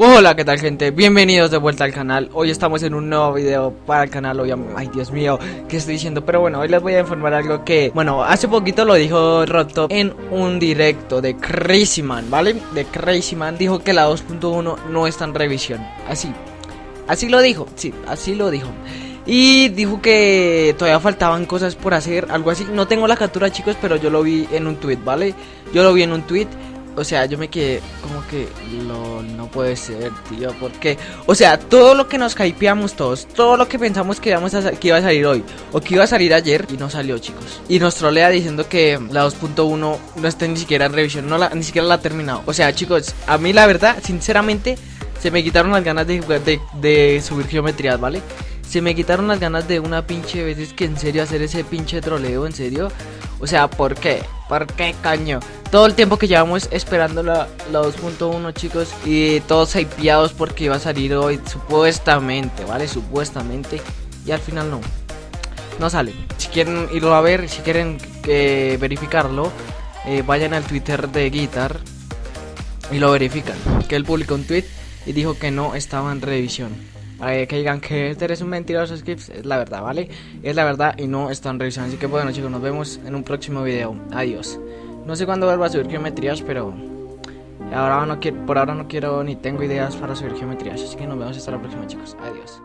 Hola, ¿qué tal gente? Bienvenidos de vuelta al canal. Hoy estamos en un nuevo video para el canal. Hoy, ay, Dios mío, ¿qué estoy diciendo? Pero bueno, hoy les voy a informar algo que, bueno, hace poquito lo dijo Roto en un directo de Crazy Man, ¿vale? De Crazy Man dijo que la 2.1 no está en revisión. Así, así lo dijo, sí, así lo dijo. Y dijo que todavía faltaban cosas por hacer, algo así. No tengo la captura, chicos, pero yo lo vi en un tweet, ¿vale? Yo lo vi en un tweet o sea, yo me quedé como que no puede ser, tío, porque, o sea, todo lo que nos hypeamos todos, todo lo que pensamos que, íbamos a, que iba a salir hoy o que iba a salir ayer y no salió, chicos. Y nos trolea diciendo que la 2.1 no está ni siquiera en revisión, no la, ni siquiera la ha terminado. O sea, chicos, a mí la verdad, sinceramente, se me quitaron las ganas de, de, de subir geometrías, ¿vale? Se me quitaron las ganas de una pinche vez, es que en serio hacer ese pinche troleo, en serio. O sea, ¿por qué? ¿Por qué, caño? Todo el tiempo que llevamos esperando la, 2.1, chicos. Y todos hypeados porque iba a salir hoy, supuestamente, ¿vale? Supuestamente. Y al final no. No sale. Si quieren irlo a ver, si quieren que verificarlo, eh, vayan al Twitter de Guitar y lo verifican. Que él publicó un tweet y dijo que no estaba en revisión que digan que este eres un mentiroso Skips, es la verdad, ¿vale? Es la verdad y no están revisando. Así que bueno chicos, nos vemos en un próximo video. Adiós. No sé cuándo vuelva a subir geometrías, pero ahora no quiero, por ahora no quiero ni tengo ideas para subir geometrías. Así que nos vemos hasta la próxima chicos. Adiós.